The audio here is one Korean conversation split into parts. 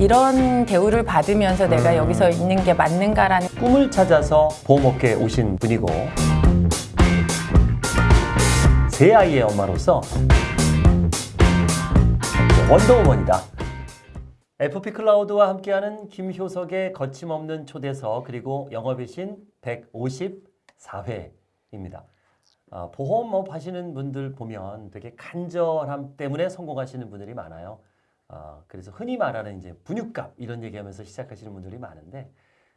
이런 대우를 받으면서 내가 여기서 있는 게 맞는가라는 꿈을 찾아서 보험업계에 오신 분이고 세 아이의 엄마로서 원더우먼이다. FP 클라우드와 함께하는 김효석의 거침없는 초대석 그리고 영업의 신 154회입니다. 아, 보험업 하시는 분들 보면 되게 간절함 때문에 성공하시는 분들이 많아요. 아, 그래서 흔히 말하는 이제 분유값 이런 얘기하면서 시작하시는 분들이 많은데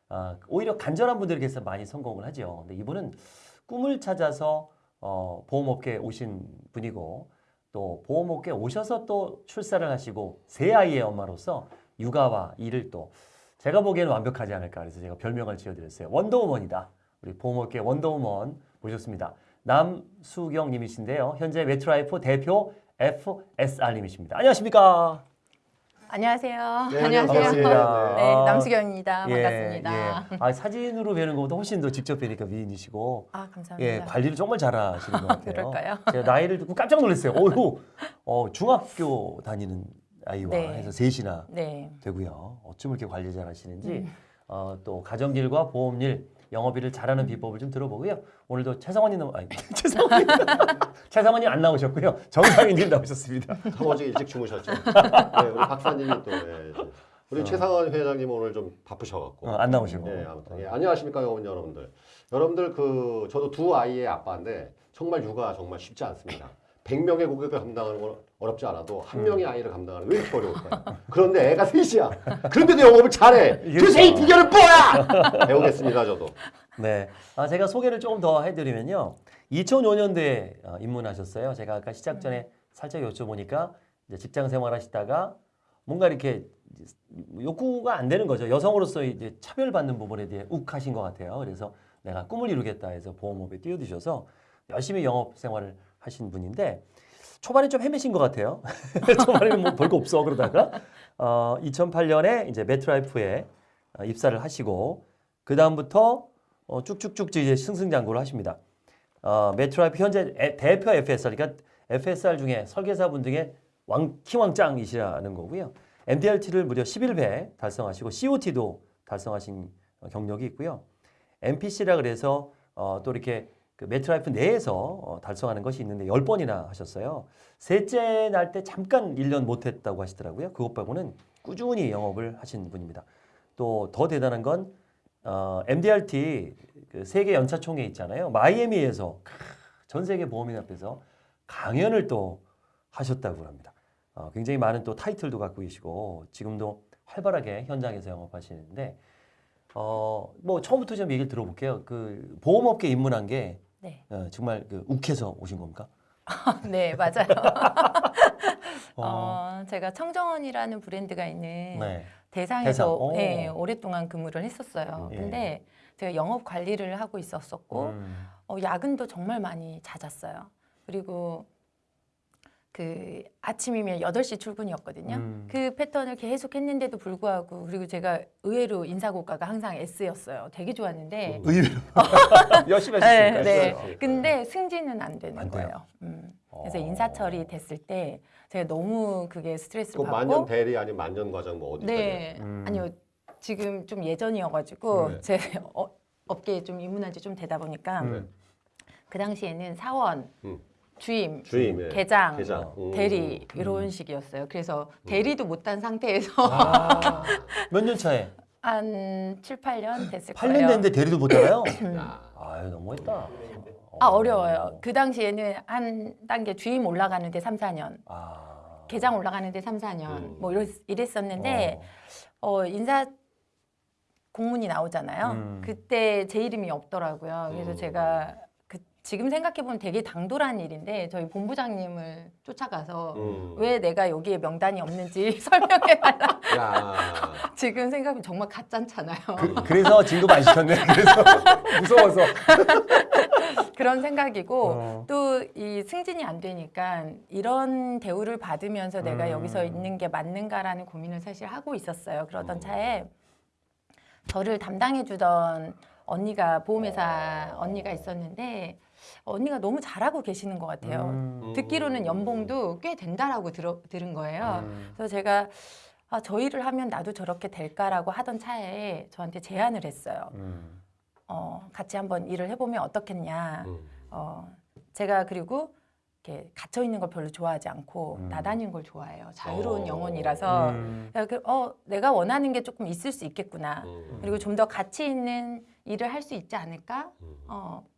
아, 오히려 간절한 분들께서 많이 성공을 하죠. 근데 이분은 꿈을 찾아서 어, 보험업계에 오신 분이고 또 보험업계에 오셔서 또 출산을 하시고 세 아이의 엄마로서 육아와 일을 또 제가 보기에는 완벽하지 않을까 그래서 제가 별명을 지어드렸어요. Wonder Woman이다. 우리 보험업계 Wonder Woman 모셨습니다. 남수경 님이신데요. 현재 MetLife 대표 FSR님이십니다. 안녕하십니까? 안녕하세요. 네, 안녕하세요. 네, 아, 남수경입니다. 예, 반갑습니다. 예. 아, 사진으로 뵈는 것보다 훨씬 더 직접 뵈니까 미인이시고 아, 감사합니다. 예, 관리를 정말 잘하시는 것 같아요. 그럴까요? 제가 나이를 듣고 깜짝 놀랐어요. 어휴, 어, 중학교 다니는 아이와 네. 해서 셋이나 네. 되고요. 어쩜 이렇게 관리 잘하시는지 음. 어, 또 가정일과 보험일, 영업일을 잘하는 비법을 좀 들어보고요. 오늘도 최성원님 아니 최성원님 최성원님 안 나오셨고요. 정상인님 나오셨습니다. 어제 일찍 주무셨죠. 네, 우리 박사님이 또 예. 우리 최상원 회장님 오늘 좀 바쁘셔갖고. 어, 안 나오시고. 네, 아무튼 예, 안녕하십니까 여러분 여러분들. 여러분들 그 저도 두 아이의 아빠인데 정말 육아 정말 쉽지 않습니다. 100명의 고객을 감당하는 건 어렵지 않아도 한 명의 아이를 감당하는 게왜 이렇게 어려울까요? 그런데 애가 셋이야. 그런데도 영업을 잘해. 그 셋이 비결은 뭐야? 배우겠습니다 저도. 네. 아, 제가 소개를 조금 더 해드리면요. 2005년도에 어, 입문하셨어요. 제가 아까 시작 전에 살짝 여쭤보니까 직장 생활하시다가 뭔가 이렇게 욕구가 안 되는 거죠. 여성으로서 이제 차별받는 부분에 대해 욱하신 것 같아요. 그래서 내가 꿈을 이루겠다 해서 보험업에 뛰어드셔서 열심히 영업 생활을 하신 분인데 초반에 좀 헤매신 것 같아요. 초반에는 뭐 별거 없어 그러다가 어, 2008년에 이제 매트라이프에 어, 입사를 하시고 그 다음부터 어, 쭉쭉쭉 이제 승승장구를 하십니다. 어, MetLife 현재 에- 대표 FSR, 그러니까 FSR 중에 설계사분 중에 왕, 키왕짱이시라는 거고요. MDRT를 무려 11배 달성하시고 COT도 달성하신 어, 경력이 있고요. MPC라 그래서 어, 또 이렇게 그 MetLife 내에서 어, 달성하는 것이 있는데 10번이나 하셨어요. 셋째 날 때 잠깐 1년 못했다고 하시더라고요. 그것 빼고는 꾸준히 영업을 하신 분입니다. 또 더 대단한 건 어, MDRT 그 세계 연차총회 있잖아요. 마이애미에서 크, 전 세계 보험인 앞에서 강연을 또 하셨다고 합니다. 어, 굉장히 많은 또 타이틀도 갖고 계시고 지금도 활발하게 현장에서 영업하시는데 어, 뭐 처음부터 좀 얘기를 들어볼게요. 그 보험업계 입문한 게 네. 어, 정말 그 욱해서 오신 겁니까? 네, 맞아요. 어, 어, 제가 청정원이라는 브랜드가 있는 네. 대상에서 대상, 오. 네, 오랫동안 근무를 했었어요. 예. 근데 제가 영업 관리를 하고 있었었고 음, 어, 야근도 정말 많이 잦았어요. 그리고 그 아침이면 8시 출근이었거든요. 음. 그 패턴을 계속 했는데도 불구하고 그리고 제가 의외로 인사고가가 항상 S였어요. 되게 좋았는데 음. 의외로 열심히 네, 하셨으니까. 네. 했어요. 근데 승진은 안 되는 안? 거예요. 음. 그래서 어. 인사 처리 됐을 때 제가 너무 그게 그 스트레스를 만년 받고 대리 아니면 만년 과정 뭐 어디 네. 음. 아니요. 지금 좀 예전이어가지고 네. 제 어, 업계에 좀 입문한 지 좀 되다 보니까 음. 그 당시에는 사원, 음. 주임, 주임, 예. 계장, 계장. 음. 대리 이런 식이었어요. 그래서 대리도 못한 상태에서 아, 몇 년 차에? 한 7, 8년 됐을 8년 거예요. 됐는데 대리도 못하나요? 야. 아유 너무했다. 아 어려워요. 그 당시에는 한 단계 주임 올라가는데 3, 4년, 아. 계장 올라가는데 3, 4년 음. 뭐 이랬, 이랬었는데 어, 인사 공문이 나오잖아요. 음. 그때 제 이름이 없더라고요. 그래서 음. 제가 그 지금 생각해 보면 되게 당돌한 일인데 저희 본부장님을 쫓아가서 음. 왜 내가 여기에 명단이 없는지 설명해 달라. 야. 지금 생각하면 정말 가짠잖아요. 그, 그래서 진급 안 시켰네. 그래서 무서워서. 그런 생각이고 어. 또이 승진이 안 되니까 이런 대우를 받으면서 내가 음. 여기서 있는 게 맞는가라는 고민을 사실 하고 있었어요. 그러던 음. 차에 저를 담당해 주던 언니가 보험회사 언니가 있었는데 언니가 너무 잘하고 계시는 것 같아요. 음. 듣기로는 연봉도 꽤 된다라고 들어, 들은 거예요. 음. 그래서 제가 아, 저 일을 하면 나도 저렇게 될까라고 하던 차에 저한테 제안을 했어요. 음. 어, 같이 한번 일을 해보면 어떻겠냐. 음. 어, 제가 그리고 이렇게 갇혀 있는 걸 별로 좋아하지 않고 음. 나다니는 걸 좋아해요. 자유로운 어. 영혼이라서 음. 야, 그, 어, 내가 원하는 게 조금 있을 수 있겠구나. 음. 그리고 좀 더 가치 있는 일을 할 수 있지 않을까? 음. 어, 음.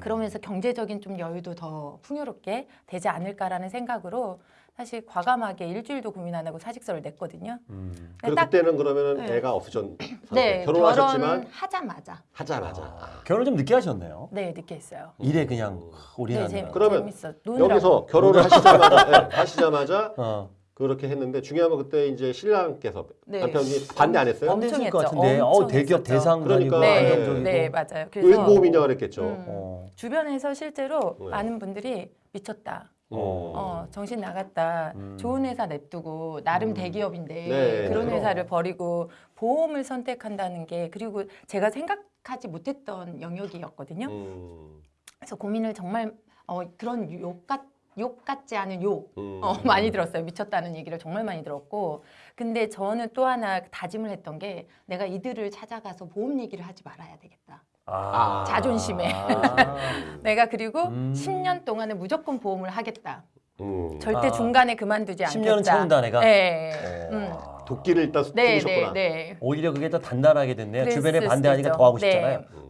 그러면서 경제적인 좀 여유도 더 풍요롭게 되지 않을까라는 생각으로 사실 과감하게 일주일도 고민 안 하고 사직서를 냈거든요. 음. 그리고 딱- 그때는 그러면은 네. 애가 없으셨 네, 결혼하셨지만 결혼하자마자 하자마자 아, 결혼 좀 늦게 하셨네요. 네 늦게 했어요. 일에 그냥 음. 올인하는. 재, 그러면 재밌어. 여기서 결혼을 하시자마자 네, 하시자마자 어. 그렇게 했는데 중요한 건 그때 이제 신랑께서 네. 남편이 반대 안 했어요? 엄청 했죠. 같은데. 어, 엄청 대기업 했었죠. 대상 그러니까, 네, 안정적이고. 네 맞아요. 웬 그래서 보험이냐 그랬겠죠. 음. 어. 주변에서 실제로 네. 많은 분들이 미쳤다. 어. 어, 정신 나갔다. 음. 좋은 회사 냅두고 나름 음. 대기업인데 네, 그런. 회사를 버리고 보험을 선택한다는 게 그리고 제가 생각하지 못했던 영역이었거든요. 음. 그래서 고민을 정말 어, 그런 욕, 같, 욕 같지 않은 욕 음. 어, 많이 들었어요. 미쳤다는 얘기를 정말 많이 들었고. 근데 저는 또 하나 다짐을 했던 게 내가 이들을 찾아가서 보험 얘기를 하지 말아야 되겠다. 아. 자존심에. 아. 내가 그리고 음. 10년 동안은 무조건 보험을 하겠다. 음. 절대 아. 중간에 그만두지 않겠다. 10년은 채운다 내가. 네. 어. 음. 도끼를 일단 네, 두셨구나. 네, 네. 오히려 그게 더 단단하게 됐네요. 주변에 반대하니까. 더 하고 네. 싶잖아요. 음.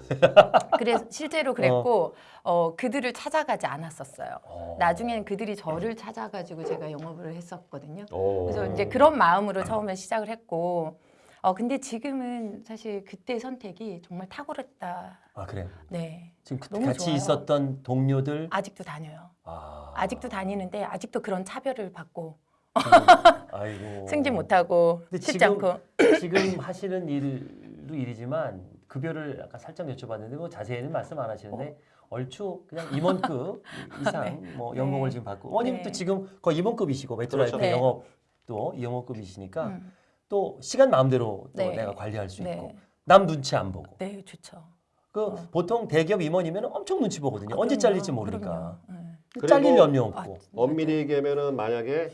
그래서 실제로 그랬고 어, 그들을 찾아가지 않았었어요. 어. 나중에는 그들이 저를 찾아가지고 제가 영업을 했었거든요. 오. 그래서 이제 그런 마음으로 처음에 시작을 했고, 어 근데 지금은 사실 그때 선택이 정말 탁월했다. 아 그래. 네, 지금 그- 너무 같이 좋아요. 있었던 동료들. 아직도 다녀요. 아. 아직도 다니는데 아직도 그런 차별을 받고 아이고. 승진 못하고 근데 쉽지 지금- 않고. 지금 하시는 일도 일이지만 급여를 아까 살짝 여쭤봤는데 뭐 자세히는 말씀 안 하시는데 얼추 그냥 임원급 이상 뭐 연봉을 네. 지금 받고 어머님도 네. 지금 거의 임원급이시고 메트라이트 그렇죠. 네. 영업도 영업급이시니까 음, 또 시간 마음대로 또 네. 내가 관리할 수 네. 있고 남 눈치 안 보고 네, 좋죠. 그 어. 보통 대기업 임원이면 엄청 눈치 보거든요 아, 언제 그럼요. 잘릴지 모르니까. 네. 그리고- 잘릴 염려 아, 없고 엄밀히 얘기하면은 만약에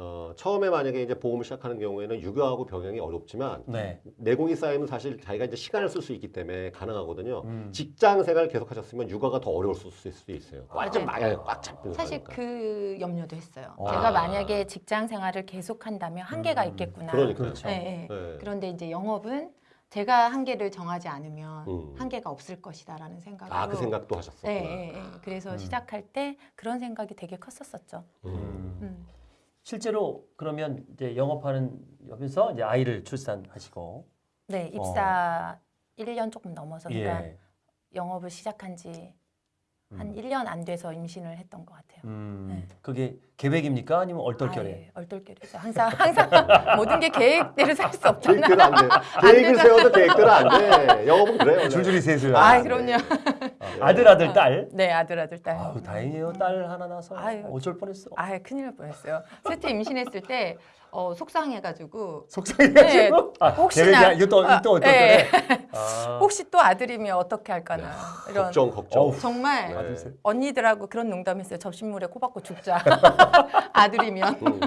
어, 처음에 만약에 이제 보험을 시작하는 경우에는 육아하고 병행이 어렵지만 네 내공이 쌓이면 사실 자기가 이제 시간을 쓸 수 있기 때문에 가능하거든요. 음. 직장 생활 계속하셨으면 육아가 더 어려울 수 수도 있어요. 완전 네. 마약에 꽉 잡고 사실 그러니까. 그 염려도 했어요. 아. 제가 만약에 직장 생활을 계속한다면 한계가 음, 있겠구나. 그러니까요. 그렇죠. 네, 네. 네. 그런데 이제 영업은 제가 한계를 정하지 않으면 음. 한계가 없을 것이다라는 생각으로 아, 그 생각도 하셨었구나. 네, 네, 네. 그래서 음. 시작할 때 그런 생각이 되게 컸었었죠. 음. 실제로 그러면 이제 영업하는 옆에서 이제 아이를 출산하시고 네, 입사 1년 조금 넘어서 그러니까 어. 예. 영업을 시작한 지 한 음. 1년 안 돼서 임신을 했던 것 같아요. 음, 네. 그게 계획입니까 아니면 얼떨결에? 아 예 얼떨결에죠. 항상 항상 모든 게 계획대로 살 수 없잖아. 계획대로 안 돼. 계획을. 세워도 계획대로 안 돼. 영업은 그래요. 줄줄이 셋을. 아, 네. 그럼요. 아들 아들 딸. 네, 아들 아들 딸. 아우 다행이에요 딸 하나 나서 아유. 어쩔 뻔했어. 아, 큰일 날 뻔했어요. 셋째 임신했을 때 어, 속상해가지고 속상해가지고. 아, 혹시나- 계획이 이거 또 아, 또 네. 아. 혹시 또 아들이면 어떻게 할까나 이런 걱정 걱정. 정말 네. 아들 셋. 언니들하고 그런 농담했어요. 접신물에 코 박고 죽자. 아들이면 음.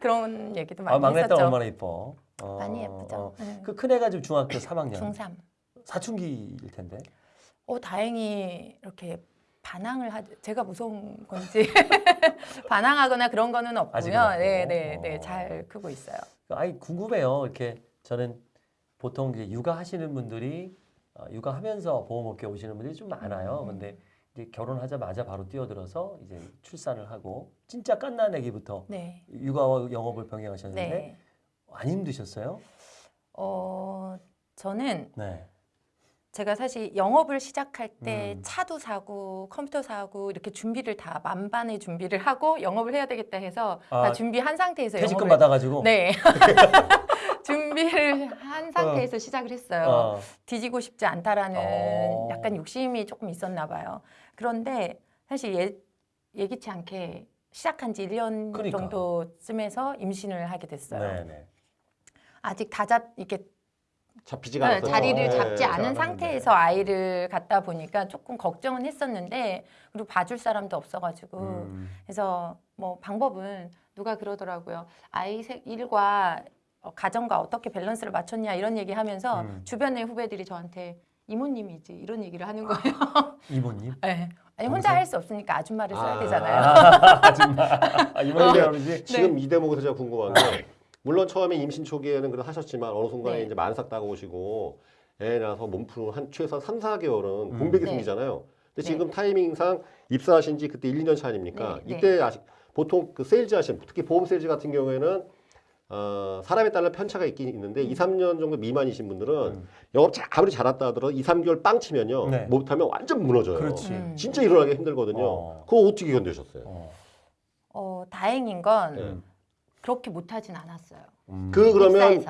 그런 얘기도 많이 아 막내딸 했었죠. 얼마나 이뻐. 어, 많이 예쁘죠. 어. 네. 그 큰애가 지금 중학교 3학년. 중3. 사춘기일 텐데. 어 다행히 이렇게 반항을 하 제가 무서운 건지 반항하거나 그런 거는 없고요. 없고. 네, 네, 어. 네, 잘 크고 있어요. 아이 궁금해요. 이렇게 저는 보통 이제 육아하시는 분들이 어, 육아하면서 보험업계 오시는 분들이 좀 많아요. 음. 근데 이제 결혼하자마자 바로 뛰어들어서 이제 출산을 하고 진짜 깐난 아기부터 네, 육아와 영업을 병행하셨는데 네. 안 힘드셨어요? 어 저는 네. 제가 사실 영업을 시작할 때 음. 차도 사고 컴퓨터 사고 이렇게 준비를 다 만반의 준비를 하고 영업을 해야 되겠다 해서 아, 다 준비한 상태에서 퇴직금 영업을 받아가지고. 네 준비를 한 상태에서 시작을 했어요. 어. 뒤지고 싶지 않다라는 어. 약간 욕심이 조금 있었나 봐요. 그런데 사실 예, 예기치 않게 시작한 지 1년 그러니까. 정도쯤에서 임신을 하게 됐어요. 네네. 아직 다잡 이렇게 잡히지가 네, 않았어요. 자리를 네, 잡지 잘 않은. 상태에서 아이를 갖다 보니까 조금 걱정은 했었는데 그리고 봐줄 사람도 없어가지고 음. 그래서 뭐 방법은 누가 그러더라고요. 아이 세- 일과 어, 가정과 어떻게 밸런스를 맞췄냐 이런 얘기하면서 음. 주변의 후배들이 저한테 이모님이지 이런 얘기를 하는 거예요. 이모님. 네. 아니 혼자? 할 수 없으니까 아줌마를 써야 아. 되잖아요. 아줌마. 아, 이모님 네. 할아버지. 지금 이 대목에서 제가 궁금한 게 물론 처음에 임신 초기에는 그래 하셨지만 어느 순간에 네. 이제 만삭 다가오시고 애 낳아서 몸 푸는 한 최소 3, 4개월은 음. 공백이 네. 생기잖아요. 근데 네. 지금 타이밍상 입사하신 지 그때 1, 2년 차 아닙니까? 네, 네. 이때 아직 보통 그 세일즈 하신 특히 보험 세일즈 같은 경우에는 어, 사람에 따라 편차가 있긴 있는데 2, 3년 정도 미만이신 분들은 음. 영업 자- 아무리 잘했다 하더라도 2, 3개월 빵 치면요. 네. 못하면 완전 무너져요. 그렇지. 음. 진짜 일어나기 힘들거든요. 어. 그거 어떻게 견디셨어요? 어. 어, 다행인 건 네. 그렇게 못하진 않았어요. 음. 그 그러면. 아니,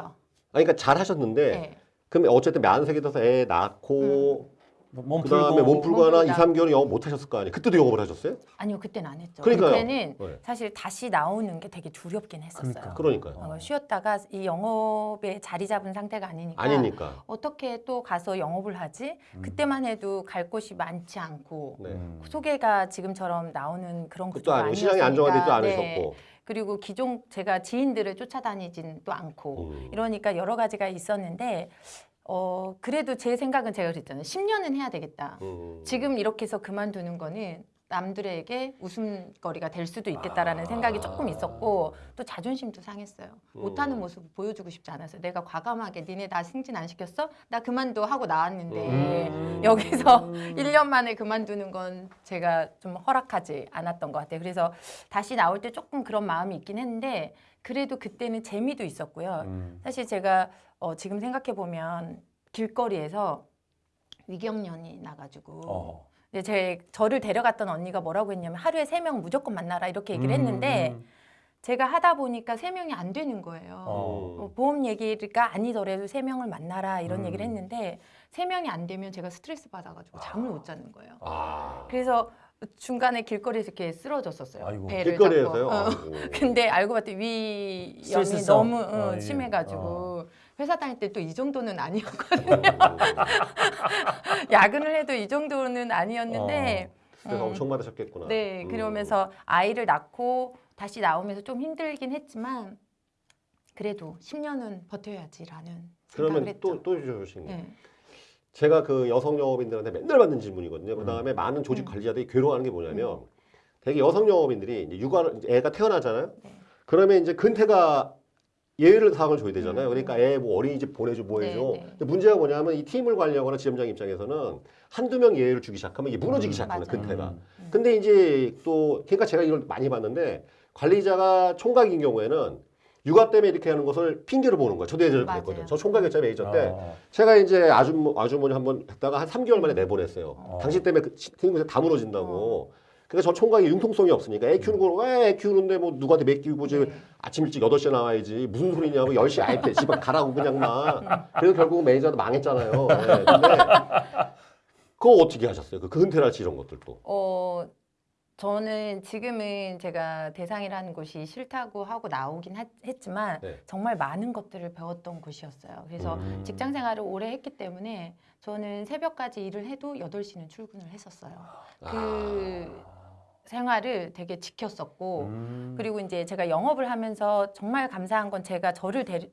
그러니까 잘 하셨는데 네. 그럼 어쨌든 만삭이 돼서 애 낳고 몸그 풀고. 다음에 몸 풀고 하나 몸 2, 풀고 3개월 영업 못 하셨을 거 아니에요? 그때도 영업을 하셨어요? 아니요, 그때는 안 했죠. 그러니까요. 그때는 네. 사실 다시 나오는 게 되게 두렵긴 했었어요. 그러니까. 그러니까요. 어, 쉬었다가 이 영업에 자리 잡은 상태가 아니니까 아니니까. 어떻게 또 가서 영업을 하지? 그때만 해도 갈 곳이 많지 않고 네. 음. 소개가 지금처럼 나오는 그런 구조가 아니고 시장이 아니었으니까. 안정화되지도 네. 않으셨고. 그리고 기존 제가 지인들을 쫓아다니진 또 않고 음. 이러니까 여러 가지가 있었는데 어 그래도 제 생각은 제가 그랬잖아요. 10년은 해야 되겠다. 음. 지금 이렇게 해서 그만두는 거는 남들에게 웃음거리가 될 수도 있겠다라는 아. 생각이 조금 있었고 또 자존심도 상했어요. 못하는 음. 모습 보여주고 싶지 않았어요. 내가 과감하게 니네 나 승진 안 시켰어? 나 그만둬 하고 나왔는데 음. 여기서 1년 만에 그만두는 건 제가 좀 허락하지 않았던 것 같아요. 그래서 다시 나올 때 조금 그런 마음이 있긴 했는데 그래도 그때는 재미도 있었고요. 음. 사실 제가 어, 지금 생각해 보면 길거리에서 위경련이 나가지고 어. 근데 제 저를 데려갔던 언니가 뭐라고 했냐면 하루에 세 명 무조건 만나라 이렇게 얘기를 했는데 음. 제가 하다 보니까 세 명이 안 되는 거예요. 어. 어, 보험 얘기가 아니더라도 세 명을 만나라 이런 음. 얘기를 했는데 세 명이 안 되면 제가 스트레스 받아가지고 잠을 못 자는 거예요. 아. 그래서 중간에 길거리에서 이렇게 쓰러졌었어요. 아이고. 배를 길거리에서요? 잡고. 어. 근데 알고 봤더니 위염이. 너무 어, 어, 이게. 심해가지고 회사 다닐 때 또 이 정도는 아니었거든요. 음. 야근을 해도 이 정도는 아니었는데 스트레스 음. 엄청 받으셨겠구나. 네 음. 그러면서 아이를 낳고 다시 나오면서 좀 힘들긴 했지만 그래도 10년은 버텨야지라는 생각을 그러면 했죠. 또, 또 주신 게 네. 제가 그 여성 영업인들한테 맨날 받는 질문이거든요. 그 다음에 많은 조직 음. 관리자들이 괴로워하는 게 뭐냐면 되게 여성 영업인들이 이제 이제 애가 태어나잖아요. 네. 그러면 이제 근태가 예외를 사항을 줘야 되잖아요. 음. 그러니까 애 뭐 어린이집 보내줘 뭐 해줘. 네, 네. 근데 문제가 뭐냐면 이 팀을 관리하거나 지점장 입장에서는 한두 명 예외를 주기 시작하면 이게 무너지기 음, 시작하는. 근태가. 음. 근데 이제 또 그러니까 제가 이걸 많이 봤는데 관리자가 총각인 경우에는 육아 때문에 이렇게 하는 것을 핑계로 보는 거예요. 저도 예전에. 그랬거든요. 저 총각이었잖아요, 메이저 때. 어. 제가 이제 아주머, 아주머니 한 번 했다가 한 3개월 만에 내보냈어요. 어. 당신 때문에 그 팀에서 다 무너진다고. 그러니까 저 총각이 융통성이 없으니까 애 키우는 걸왜애 키우는데 뭐 누구한테 맡기고 지 네. 아침 일찍 8시에 나와야지 무슨 소리냐고 10시에 아예 때 집에 가라고 그냥 막. 그래서 결국 매니저도 망했잖아요. 네. 근데 그거 어떻게 하셨어요? 그 근태랄지 이런 것들도. 어 저는 지금은 제가 대상이라는 곳이 싫다고 하고 나오긴 하- 했지만 네. 정말 많은 것들을 배웠던 곳이었어요. 그래서 음. 직장 생활을 오래 했기 때문에 저는 새벽까지 일을 해도 8시는 출근을 했었어요. 그 생활을 되게 지켰었고 음. 그리고 이제 제가 영업을 하면서 정말 감사한 건 제가 저를 데리,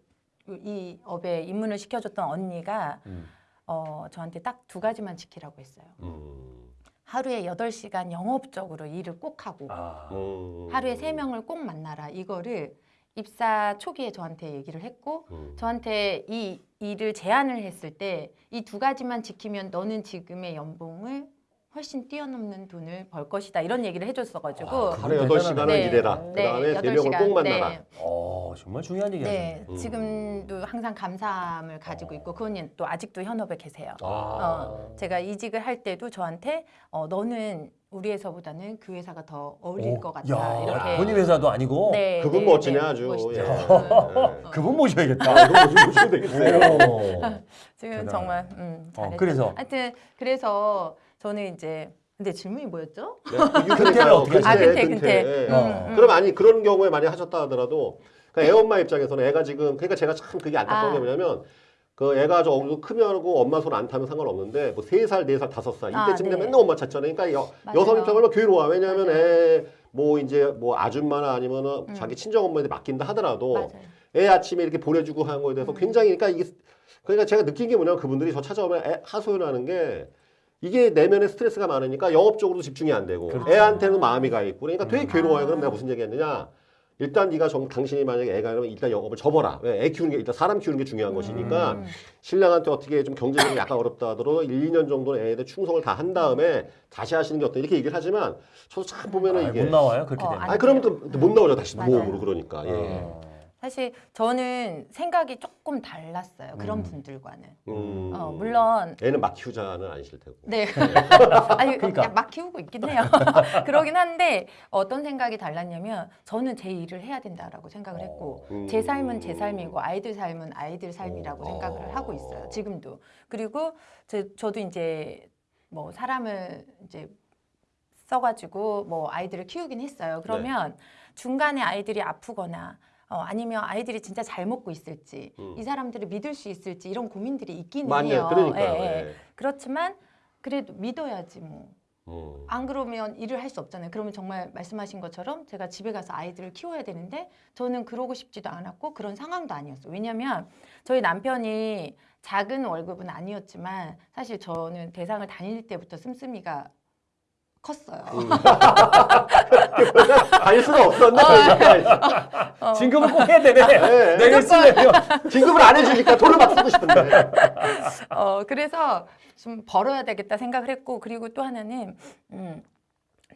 이 업에 입문을 시켜줬던 언니가 음. 어, 저한테 딱 두 가지만 지키라고 했어요. 음. 하루에 8시간 영업적으로 일을 꼭 하고 아. 음. 하루에 세명을꼭 만나라. 이거를 입사 초기에 저한테 얘기를 했고 음. 저한테 이 일을 제안을 했을 때 이 두 가지만 지키면 너는 지금의 연봉을 훨씬 뛰어넘는 돈을 벌 것이다. 이런 얘기를 해줬어가지고 아, 하루에 그건 8시간을 네. 일해라. 그 다음에 세 명을 꼭 만나라. 네. 어, 정말 중요한 얘기 네, 하셨네. 음. 지금도 항상 감사함을 가지고 있고 그분이 또 아직도 현업에 계세요. 아. 어, 제가 이직을 할 때도 저한테 어, 너는 우리 회사보다는 그 회사가 더 어울릴 오, 것 같다. 야, 이렇게. 본인 회사도 아니고 네, 그분 네, 멋지네 네, 아주. 멋있죠. 예. 음. 예. 그분 모셔야겠다. 아, 좀 보시면 되겠어요. 오. 지금 대단하네. 정말 음, 어, 잘했죠. 그래서? 하여튼 그래서 저는 이제 근데 질문이 뭐였죠? 네, 그 어떻게 아 하세요? 근태 근태. 예. 어. 음, 음. 그럼 아니 그런 경우에 많이 하셨다 하더라도 그 애엄마 입장에서는 애가 지금 그러니까 제가 참 그게 안타까운 아. 게 뭐냐면 그 애가 저 어느 정도 크면하고 엄마 손 안 타면 상관없는데 뭐 세 살, 네 살, 다섯 살 아, 이때쯤 되면 네. 맨날 엄마 찾잖아요. 그러니까 여, 맞아요. 여성 얼마나 괴로워. 왜냐하면 맞아요. 애 뭐 이제 뭐 아줌마나 아니면은 음. 자기 친정 엄마한테 맡긴다 하더라도 맞아요. 애 아침에 이렇게 보내주고 하는 거에 대해서 굉장히 그러니까 이게 그러니까 제가 느낀 게 뭐냐면 그분들이 저 찾아오면 애 하소연하는 게 이게 내면에 스트레스가 많으니까 영업적으로도 집중이 안 되고 그렇죠. 애한테는 마음이 가 있고 그러니까 되게 음. 괴로워요. 그럼 아. 내가 무슨 얘기했느냐? 일단 네가 정, 당신이 만약에 애가 이러면 일단 영업을 접어라. 왜? 애 키우는 게 일단 사람 키우는 게 중요한 것이니까 음. 신랑한테 어떻게 좀 경제적으로 약간 어렵다 하더라도 1, 2년 정도는 애에 대해 충성을 다 한 다음에 다시 하시는 게 어때? 이렇게 얘기를 하지만 저도 참 보면은 아, 이게 못 나와요 그렇게 어, 되면. 아니, 아니 그러면 또 못 나오죠 다시 맞아요. 모험으로 그러니까 예. 어. 사실 저는 생각이 조금 달랐어요. 그런 음. 분들과는. 음. 어, 물론 애는 막 키우자는 아니실 테고. 네. 아니 그러니까. 그냥 막 키우고 있긴 해요. 그러긴 한데 어떤 생각이 달랐냐면 저는 제 일을 해야 된다라고 생각을 했고 음. 제 삶은 제 삶이고 아이들 삶은 아이들 삶이라고 어. 생각을 하고 있어요. 지금도. 그리고 제, 저도 이제 뭐 사람을 이제 써가지고 뭐 아이들을 키우긴 했어요. 그러면 중간에 아이들이 아프거나 어, 아니면 아이들이 진짜 잘 먹고 있을지 음. 이 사람들을 믿을 수 있을지 이런 고민들이 있기는 많이 해요. 그러니까요. 예, 예. 예. 그렇지만 그래도 믿어야지 뭐. 음. 안 그러면 일을 할 수 없잖아요. 그러면 정말 말씀하신 것처럼 제가 집에 가서 아이들을 키워야 되는데 저는 그러고 싶지도 않았고 그런 상황도 아니었어요. 왜냐하면 저희 남편이 작은 월급은 아니었지만 사실 저는 대상을 다닐 때부터 씀씀이가 컸어요. 음. 다닐 수가 없었네. 그러니까. 어. 진급을 꼭 해야 되네. 네. 내가 쓰려면. 진급을 안 해주니까 돈을 막 쓰고 싶은데. 어, 그래서 좀 벌어야 되겠다 생각을 했고 그리고 또 하나는 음,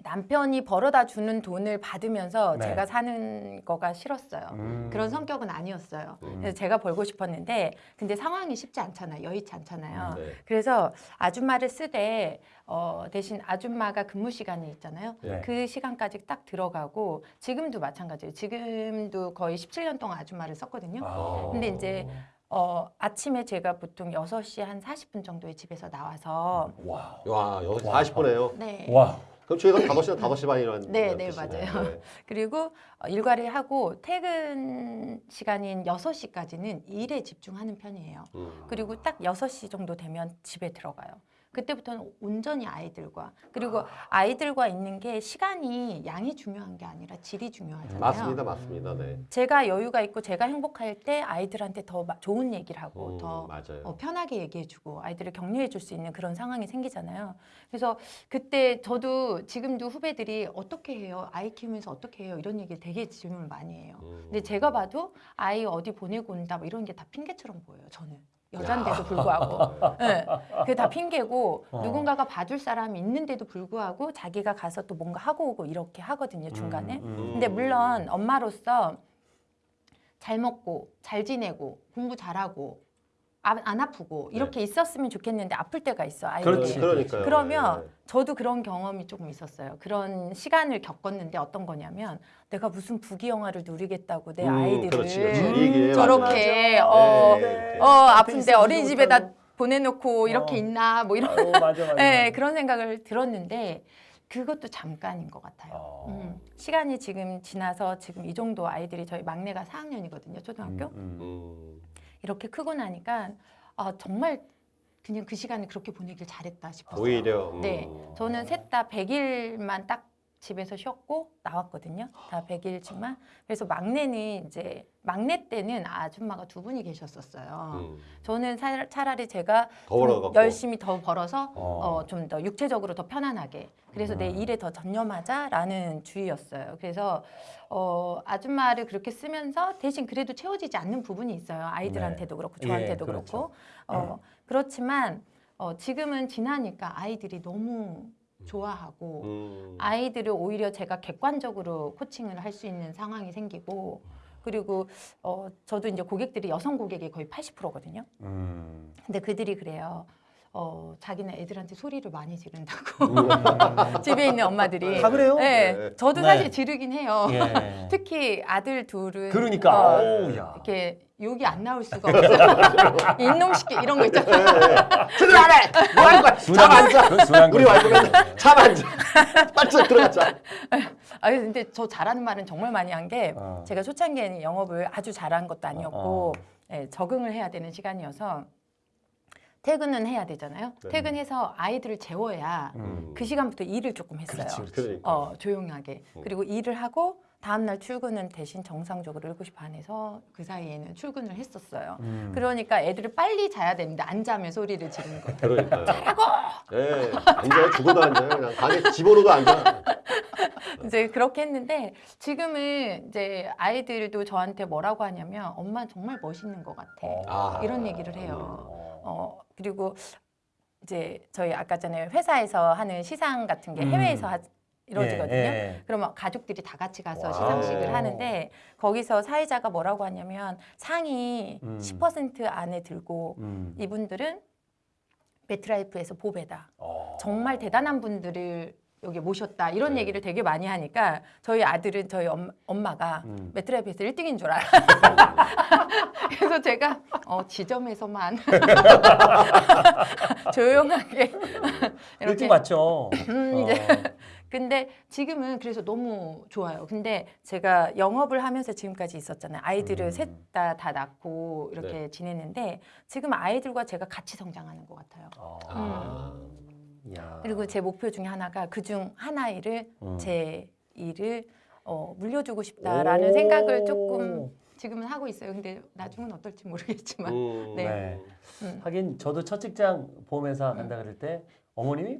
남편이 벌어다 주는 돈을 받으면서 네. 제가 사는 거가 싫었어요. 음. 그런 성격은 아니었어요. 음. 그래서 제가 벌고 싶었는데 근데 상황이 쉽지 않잖아요. 여의치 않잖아요. 네. 그래서 아줌마를 쓰되 어, 대신 아줌마가 근무 시간이 있잖아요. 네. 그 시간까지 딱 들어가고 지금도 마찬가지예요. 지금도 거의 17년 동안 아줌마를 썼거든요. 아. 근데 이제 어, 아침에 제가 보통 6시 한 40분 정도에 집에서 나와서 와. 와, 와. 40분에요. 네. 음. 와. 그럼 저희가 5시나 5시 반에 일어나는 네, 네, 맞아요. 그리고 어, 일과를 하고 퇴근 시간인 6시까지는 일에 집중하는 편이에요. 음. 그리고 딱 6시 정도 되면 집에 들어가요. 그때부터는 온전히 아이들과 그리고 아이들과 있는 게 시간이 양이 중요한 게 아니라 질이 중요하잖아요. 맞습니다, 맞습니다. 네. 제가 여유가 있고 제가 행복할 때 아이들한테 더 마- 좋은 얘기를 하고 음, 더. 어, 편하게 얘기해주고 아이들을 격려해 줄 수 있는 그런 상황이 생기잖아요. 그래서 그때 저도 지금도 후배들이 어떻게 해요? 아이 키우면서 어떻게 해요? 이런 얘기 되게 질문을 많이 해요. 음. 근데 제가 봐도 아이 어디 보내고 온다 뭐 이런 게 다 핑계처럼 보여요. 저는 여잔데도 불구하고, 네, 그게 다 핑계고 어. 누군가가 봐줄 사람이 있는데도 불구하고 자기가 가서 또 뭔가 하고 오고 이렇게 하거든요 중간에. 음, 음. 근데 물론 엄마로서 잘 먹고 잘 지내고 공부 잘하고 아- 안 아프고 이렇게 있었으면 좋겠는데 아플 때가 있어 아이들이. 그렇지. 그러니까요. 그러면 네. 저도 그런 경험이 조금 있었어요. 그런 시간을 겪었는데 어떤 거냐면 내가 무슨 부귀 영화를 누리겠다고 내 음, 아이들을 그렇지, 그렇지. 음. 저렇게 맞아. 어, 네. 어 아픈데 어린이집에다. 보내놓고 이렇게 어. 있나 뭐 이런 어, 맞아 맞아. 네, 그런 생각을 들었는데 그것도 잠깐인 것 같아요. 어. 음, 시간이 지금 지나서 지금 이 정도 아이들이 저희 막내가 4학년이거든요, 초등학교. 음, 음. 음. 이렇게 크고 나니까 아, 정말 그냥 그 시간을 그렇게 보내길 잘했다 싶었어요. 오히려 음. 네, 저는 셋 다 100일만 딱 집에서 쉬었고 나왔거든요. 다 100일치만. 그래서 막내는 이제 막내 때는 아줌마가 두 분이 계셨었어요. 음. 저는 차- 차라리 제가. 열심히 더 벌어서 어. 어, 좀 더 육체적으로 더 편안하게 그래서 내 음. 일에 더 전념하자라는 주의였어요. 그래서 어, 아줌마를 그렇게 쓰면서 대신 그래도 채워지지 않는 부분이 있어요. 아이들한테도 그렇고 예, 저한테도 그렇죠. 그렇고 어, 그렇지만 어, 지금은 지나니까 아이들이 너무 좋아하고 음. 아이들을 오히려 제가 객관적으로 코칭을 할 수 있는 상황이 생기고 그리고 어, 저도 이제 고객들이 여성 고객이 거의 80%거든요. 음. 근데 그들이 그래요. 어, 자기는 애들한테 소리를 많이 지른다고. 음. 집에 있는 엄마들이. 다 그래요? 네. 네. 저도 네. 사실 지르긴 해요. 예. 특히 아들 둘은. 그러니까. 어. 이렇게 욕이 안 나올 수가 없어요. 이놈 시키 이런 거 있잖아요. 제대로 안 해! 뭐 하는 거야? 잠 앉아! 우리 거지. 와이프는 잠 앉아! 빨리 들어가자! 아 근데 저 잘하는 말은 정말 많이 한게 어. 제가 초창기에는 영업을 아주 잘한 것도 아니었고 어. 예, 적응을 해야 되는 시간이어서 퇴근은 해야 되잖아요. 네. 퇴근해서 아이들을 재워야 음. 그 시간부터 일을 조금 했어요. 그렇지, 그렇지. 그러니까. 어, 조용하게. 음. 그리고 일을 하고 다음날 출근은 대신 정상적으로 7시 반에서 그 사이에는 출근을 했었어요. 음. 그러니까 애들이 빨리 자야 되는데 안 자면 소리를 지르는 거예요. 그러니까요. 예, 앉아요. 죽어도 앉아요. 그냥 가게 집어넣어도 앉아. 이제 그렇게 했는데 지금은 이제 아이들도 저한테 뭐라고 하냐면 엄마 정말 멋있는 것 같아. 아. 이런 얘기를 해요. 어. 어 그리고 이제 저희 아까 전에 회사에서 하는 시상 같은 게 음. 해외에서 하, 이루어지거든요. 예, 예. 그러면 가족들이 다 같이 가서 와우. 시상식을 하는데 거기서 사회자가 뭐라고 하냐면 상이 음. 10% 안에 들고 음. 이분들은 MetLife에서 보배다. 어. 정말 대단한 분들을 여기 모셨다. 이런 네. 얘기를 되게 많이 하니까 저희 아들은 저희 엄, 엄마가 음. MetLife에서 1등인 줄 알아. 그래서 제가 어, 지점에서만 조용하게 일등 맞죠. 음, 어. 이제 근데 지금은 그래서 너무 좋아요. 근데 제가 영업을 하면서 지금까지 있었잖아요. 아이들을 음. 셋다 다 낳고 이렇게 네. 지내는데 지금 아이들과 제가 같이 성장하는 것 같아요. 어. 아. 야. 그리고 제 목표 중에 하나가 그 중 하나를 음. 제 일을 어, 물려주고 싶다라는 오. 생각을 조금 지금은 하고 있어요. 근데 나중은 어떨지 모르겠지만. 음. 네. 네. 음. 하긴 저도 첫 직장 보험회사 간다 그럴 때 어머님이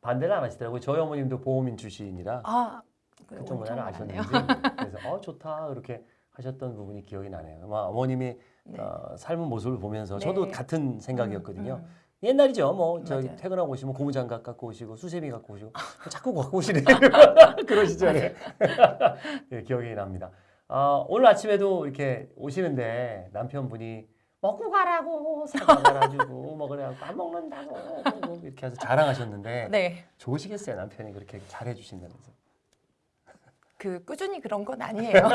반대를 안 하시더라고요. 저희 어머님도 보험인 출신이라 아, 그 그쪽 문화를. 아셨는지 그래서 어 좋다 그렇게 하셨던 부분이 기억이 나네요. 아마 어머님이 네. 어, 삶은 모습을 보면서 네. 저도 같은 생각이었거든요. 음, 음. 옛날이죠. 뭐 저기 맞아요. 퇴근하고 오시면 고무장갑 갖고 오시고 수세미 갖고 오시고 자꾸 갖고 오시네. 그런 시절에 예, 기억이 납니다. 아, 오늘 아침에도 이렇게 오시는데 남편분이 먹고 가라고 사과 가가지고 뭐 그래갖고 안 먹는다고 뭐 이렇게 해서 자랑하셨는데 네. 좋으시겠어요 남편이 그렇게 잘해주신다면서. 그 꾸준히 그런 건 아니에요.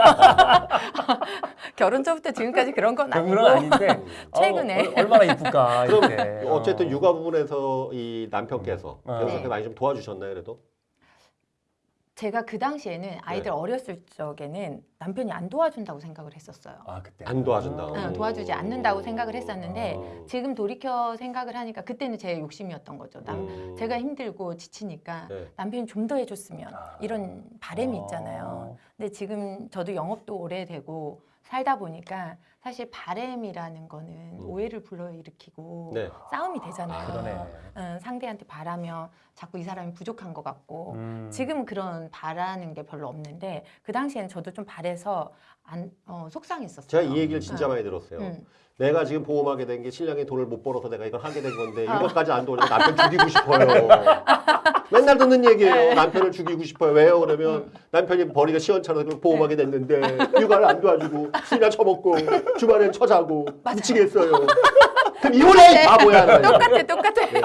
결혼 전부터 지금까지 그런 건 아니고. 그런 건 아닌데 최근에. 어, 얼- 얼마나 이쁠까 이렇게. 어쨌든 어. 육아 부분에서 이 남편께서 음. 그래서 네. 많이 좀 도와주셨나요, 그래도? 제가 그 당시에는 아이들 네. 어렸을 적에는 남편이 안 도와준다고 생각을 했었어요. 아 그때 안 도와준다고. 응, 도와주지 않는다고 생각을 했었는데 아. 지금 돌이켜 생각을 하니까 그때는 제 욕심이었던 거죠. 남, 음. 제가 힘들고 지치니까 네. 남편이 좀 더 해줬으면 아. 이런 바람이 어. 있잖아요. 근데 지금 저도 영업도 오래되고 살다 보니까 사실 바램이라는 거는 음. 오해를 불러일으키고 네. 싸움이 되잖아요. 아. 응, 상대한테 바라면 자꾸 이 사람이 부족한 것 같고 음. 지금 그런 바라는 게 별로 없는데 그 당시에는 저도 좀 바래서 안 어, 속상했었어요. 제가 이 얘기를 진짜 응. 많이 들었어요. 응. 내가 지금 보험하게 된 게 신랑이 돈을 못 벌어서 내가 이걸 하게 된 건데 아. 이것까지 안 돌리고 남편 죽이고 싶어요. 맨날 듣는 얘기예요. 네. 남편을 죽이고 싶어요. 왜요? 그러면 음. 남편이 벌이가 시원찮아서 보험하게 네. 됐는데 육아를 안 도와주고 술이나 처먹고 주말엔 처자고. 미치겠어요. 그럼 이혼해 이 바보야. 나. 똑같아, 똑같아. 네.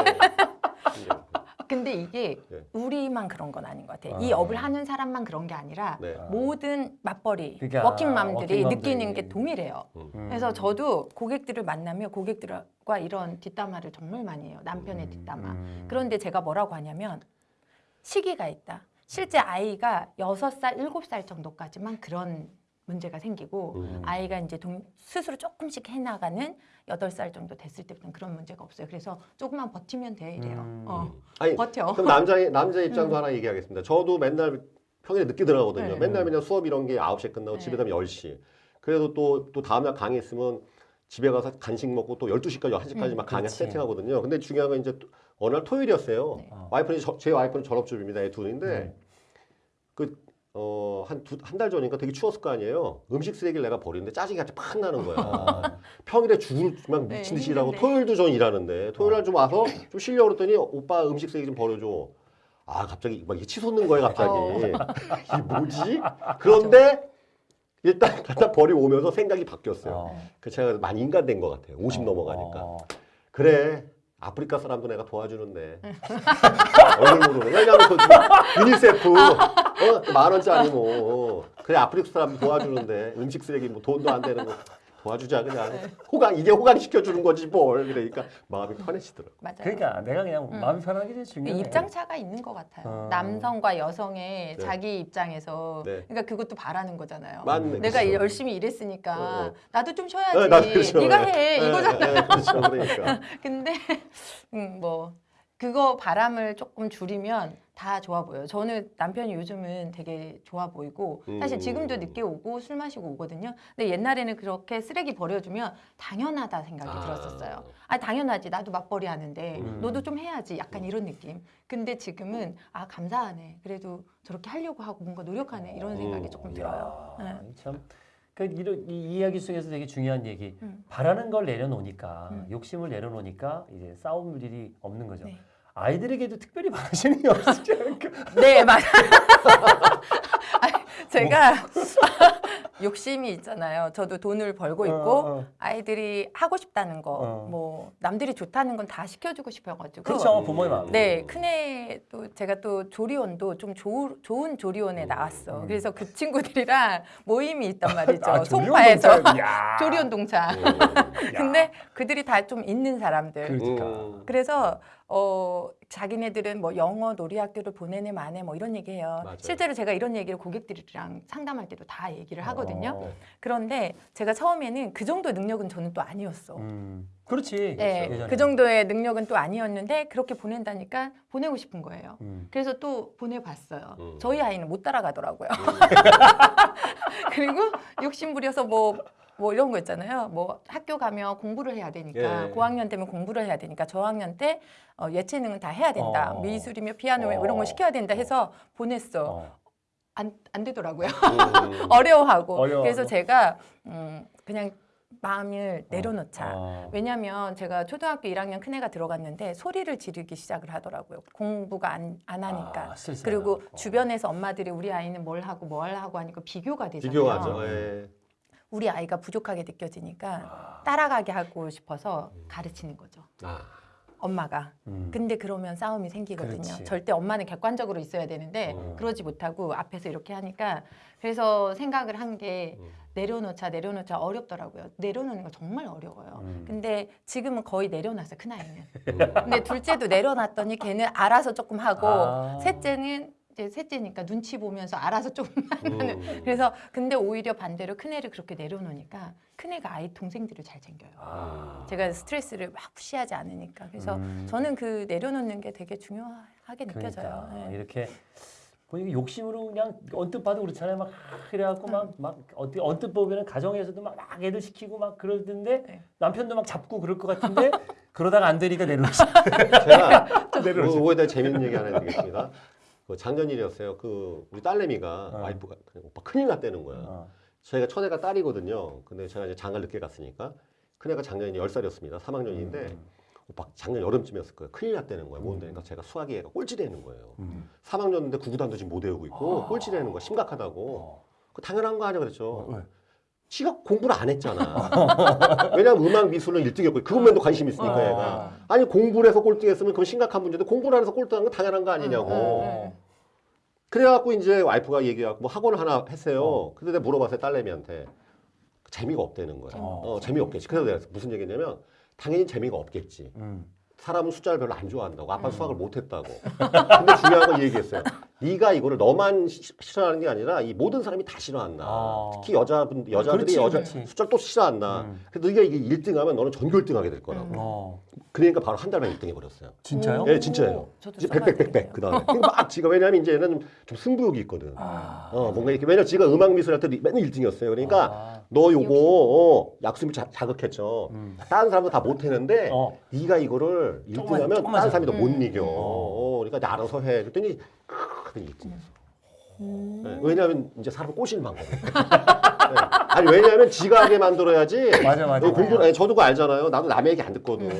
근데 이게 네. 우리만 그런 건 아닌 것 같아요. 아. 이 업을 하는 사람만 그런 게 아니라 네. 아. 모든 맞벌이, 그러니까 워킹맘들이 워킹맘들이. 느끼는 게 동일해요. 음. 그래서 저도 고객들을 만나면 고객들과 이런 뒷담화를 정말 많이 해요. 남편의 음, 뒷담화. 음. 그런데 제가 뭐라고 하냐면 시기가 있다. 실제 아이가 여섯 살 일곱 살 정도까지만 그런 문제가 생기고 음. 아이가 이제 동- 스스로 조금씩 해나가는 여덟 살 정도 됐을 때부터는 그런 문제가 없어요. 그래서 조금만 버티면 돼 이래요. 음. 어, 아니 버텨. 그럼 남자 남자 입장도 음. 하나 얘기하겠습니다. 저도 맨날 평일에 늦게 들어가거든요. 네. 맨날 맨날 수업 이런 게 9시에 끝나고 네. 집에 가면 10시. 그래도 또 또 다음 날 강의 있으면 집에 가서 간식 먹고 또 12시까지 1시까지 음. 막 강의 그렇지. 세팅하거든요. 근데 중요한 건 이제 또 어느 날 토요일이었어요. 네. 어. 와이프는 저- 제 와이프는 전업주부입니다. 애 둘인데 네. 그 어, 한 두 한 달 전인가 되게 추웠을 거 아니에요. 음식 쓰레기를 내가 버리는데 짜증이 같이 팍 나는 거야. 아, 평일에 죽을 막 네, 미친 듯이 일하고. 토요일도 전 일하는데 토요일 날 좀 와서 좀 쉬려고 그랬더니 오빠 음식 쓰레기 좀 버려줘. 아 갑자기 막 이게 치솟는 거예요 갑자기. 어. 이게 뭐지? 그런데 일단 갖다 버리고 오면서 생각이 바뀌었어요. 어. 그 제가 많이 인간된 것 같아요. 50 어, 넘어가니까. 어. 그래. 아프리카 사람도 내가 도와주는데. 얼굴로 왜냐면 그 UNICEF. 어, 만 원짜리 뭐. 그래 아프리카 사람 도와주는데. 음식 쓰레기 뭐 돈도 안 되는 거 도와주자 그냥 호강 이게 호강 시켜주는 거지 뭘 그러니까 마음이 편해지더라고. 맞아요. 그러니까 내가 그냥 음. 마음이 편하게 제일 그 중요해. 입장 차가 있는 것 같아요. 어. 남성과 여성의 네. 자기 입장에서 네. 그러니까 그것도 바라는 거잖아요. 맞네. 내가 그쵸. 열심히 일했으니까 어, 어. 나도 좀 쉬어야지. 네, 나도 그렇죠. 네가 네. 해 네, 이거잖아. 네, 네, 그렇죠. 그러니까. 근데 음, 뭐 그거 바람을 조금 줄이면 다 좋아 보여요. 저는 남편이 요즘은 되게 좋아 보이고 사실 음. 지금도 늦게 오고 술 마시고 오거든요. 근데 옛날에는 그렇게 쓰레기 버려주면 당연하다 생각이 아. 들었었어요. 아 당연하지 나도 맞벌이 하는데 음. 너도 좀 해야지 약간 이런 느낌. 근데 지금은 아 감사하네. 그래도 저렇게 하려고 하고 뭔가 노력하네 이런 생각이 음. 조금 들어요. 이야, 네. 참. 그 이런 이 이야기 속에서 되게 중요한 얘기. 음. 바라는 걸 내려놓으니까 음. 욕심을 내려놓으니까 이제 싸울 일이 없는 거죠. 네. 아이들에게도 특별히 게 없으지 않을까? 네, 맞아요. 제가 욕심이 있잖아요. 저도 돈을 벌고 있고 어, 어. 아이들이 하고 싶다는 거, 어. 뭐 남들이 좋다는 건 다 시켜주고 싶어가지고. 그렇죠, 부모의 마음. 네, 큰애도 제가 또 조리원도 좀 조, 좋은 조리원에 음. 나왔어. 음. 그래서 그 친구들이랑 모임이 있단 말이죠. 아, 송파에서. 조리원 동창. 음. 근데 그들이 다 좀 있는 사람들. 그러니까. 음. 그래서 어 자기네들은 뭐 영어 놀이학교를 보내네 마네 뭐 이런 얘기해요. 맞아요. 실제로 제가 이런 얘기를 고객들이랑 상담할 때도 다 얘기를 하거든요. 어. 그런데 제가 처음에는 그 정도 능력은 저는 또 아니었어. 음. 그렇지. 네, 예전에. 그 정도의 능력은 또 아니었는데 그렇게 보낸다니까 보내고 싶은 거예요. 음. 그래서 또 보내봤어요. 음. 저희 아이는 못 따라가더라고요. 그리고 욕심 부려서 뭐, 뭐 이런 거 있잖아요. 뭐 학교 가면 공부를 해야 되니까 예. 고학년 되면 공부를 해야 되니까 저학년 때 어, 예체능은 다 해야 된다. 어. 미술이며 피아노 어. 이런 거 시켜야 된다 해서 보냈어. 어. 안, 안 되더라고요. 음. 어려워하고. 어려워하고. 그래서 제가 음, 그냥 마음을 내려놓자. 어. 왜냐면 제가 초등학교 1학년 큰애가 들어갔는데 소리를 지르기 시작을 하더라고요. 공부가 안, 안 하니까. 아. 그리고 어. 주변에서 엄마들이 우리 아이는 뭘 하고 뭘 하고 하니까 비교가 되잖아요. 비교하죠. 예. 우리 아이가 부족하게 느껴지니까 아. 따라가게 하고 싶어서 가르치는 거죠. 아. 엄마가. 음. 근데 그러면 싸움이 생기거든요. 그렇지. 절대 엄마는 객관적으로 있어야 되는데 음. 그러지 못하고 앞에서 이렇게 하니까 그래서 생각을 한게 음. 내려놓자 내려놓자 어렵더라고요. 내려놓는 거 정말 어려워요. 음. 근데 지금은 거의 내려놨어요. 큰 아이는. 음. 근데 둘째도 내려놨더니 걔는 알아서 조금 하고 아. 셋째는 이제 셋째니까 눈치 보면서 알아서 조금 하는. 음. 그래서 근데 오히려 반대로 큰 애를 그렇게 내려놓으니까 큰 애가 아이 동생들을 잘 챙겨요. 아. 제가 스트레스를 막 푸시하지 않으니까 그래서 음. 저는 그 내려놓는 게 되게 중요하게 느껴져요. 그러니까 네. 이렇게 보니까 욕심으로 그냥 언뜻 봐도 그렇잖아요. 막 이래갖고 막막 어떻게 언뜻 보면은 가정에서도 막, 막 애들 시키고 막 그러던데 네. 남편도 막 잡고 그럴 것 같은데 그러다가 안 되니까 내려오시. 제가 내려오시. 그거에 대해 재밌는 얘기 하나 해드리겠습니다. 그 작년 일이었어요. 그 우리 딸내미가 어. 와이프가 오빠 큰일 났다는 거야. 어. 저희가 첫애가 딸이거든요. 근데 제가 이제 장가를 늦게 갔으니까 큰애가 작년에 10살이었습니다. 3학년인데 음. 오빠 작년 여름쯤이었을 거예요. 큰일 났다는 거야. 뭔데? 그러니까 제가 수학이 애가 꼴찌되는 거예요. 음. 3학년인데 구구단도 지금 못 외우고 있고 아. 꼴찌되는 거야. 심각하다고. 어. 그 당연한 거 아니야 그랬죠. 어, 왜? 지가 공부를 안 했잖아. 왜냐면 음악 미술은 1등이었고 그것만도 관심 있으니까 어. 얘가. 아니 공부를 해서 꼴등했으면 그건 심각한 문제인데 공부를 안 해서 꼴등한 건 당연한 거 아니냐고. 음, 음. 그래갖고 이제 와이프가 얘기해갖고 뭐 학원을 하나 했어요. 어. 근데 내가 물어봤어요 딸내미한테 재미가 없다는 거야. 어. 어, 재미없겠지. 그래서 내가 무슨 얘기냐면 당연히 재미가 없겠지. 음. 사람은 숫자를 별로 안 좋아한다고. 아빠 음. 는 수학을 못했다고. 근데 중요한 건이 얘기했어요. 네가 이거를 너만 시- 싫어하는 게 아니라 이 모든 사람이 다 싫어한다. 아. 특히 여자분 여자들이 그렇지, 여자 그렇지. 숫자를 또 싫어한다. 음. 그래서 네가 이게 1등하면 너는 전교 1등하게 될 거라고. 음. 어. 그러니까 바로 한 달만 1등해 버렸어요. 진짜요? 예, 진짜예요. 이제 써봐야 백백백백 되겠네요. 그 다음에 그러니까 막 지가 왜냐면 이제는 좀, 좀 승부욕이 있거든. 아. 어 뭔가 이렇게 왜냐 면 지가 음악 미술 할 때 맨날 1등이었어요. 그러니까 아. 너 요거 어, 약수미 자, 자극했죠. 음. 다른 사람도 다 못했는데 어. 네가 이거를 조금만, 1등하면 조금만 다른 사람이 너못 음. 이겨. 어. 어, 그러니까 나 알아서 해. 그랬더니 그랬더니 1등했어. 음. 네, 왜냐하면 이제 사람 꼬시는 방법. 네. 아니 왜냐하면 지가 하게 만들어야지. 맞아 맞아. 어, 공부 아니, 저도 그거 알잖아요. 나도 남의 얘기 안 듣거든.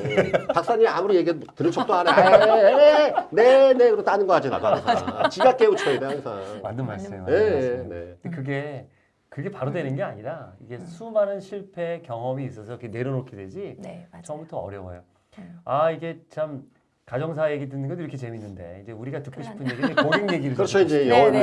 박사님 아무리 얘기 들은 척도 안 해. 네네 그러고 따는 거 하지 나도 항상. 지가 깨우쳐야 돼 항상. 맞는 말씀이에요. 네. 네. 근데 그게 그게 바로 되는 게 아니라 이게 수많은 실패 경험이 있어서 이렇게 내려놓게 되지 네, 맞아요. 처음부터 어려워요. 음. 아 이게 참 가정사 얘기 듣는 것도 이렇게 재밌는데 이제 우리가 듣고 싶은 얘기는 고객 얘기를 그렇죠, 좀 이제 듣고 네, 영어 네,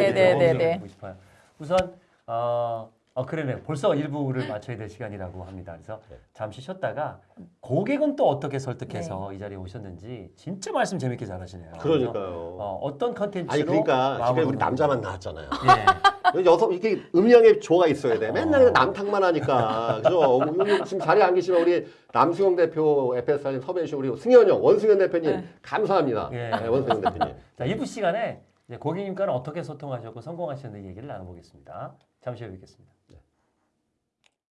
얘기를 네. 듣고 싶어요. 우선 어, 어 그러네. 벌써 일부를 마쳐야 될 시간이라고 합니다. 그래서 네. 잠시 쉬었다가 고객은 또 어떻게 설득해서 이 자리에 오셨는지 진짜 말씀 재밌게 잘하시네요. 그러니까요. 어, 어떤 컨텐츠로 아니 그러니까 지금 우리 남자만. 나왔잖아요. 예. 여성 이게 음양의 조가 있어야 돼. 어. 맨날 그냥 남탕만 하니까. 그죠? 오늘 지금 자리에 안 계시면 우리 남수영 대표 FS 사진 섭외해 주신 우리 승현 형, 원승현 대표님 감사합니다. 예. 네, 원승현 대표님. 자, 2부 시간에 고객님과는 어떻게 소통하셨고 성공하셨는지 얘기를 나눠보겠습니다. 잠시 후에 뵙겠습니다.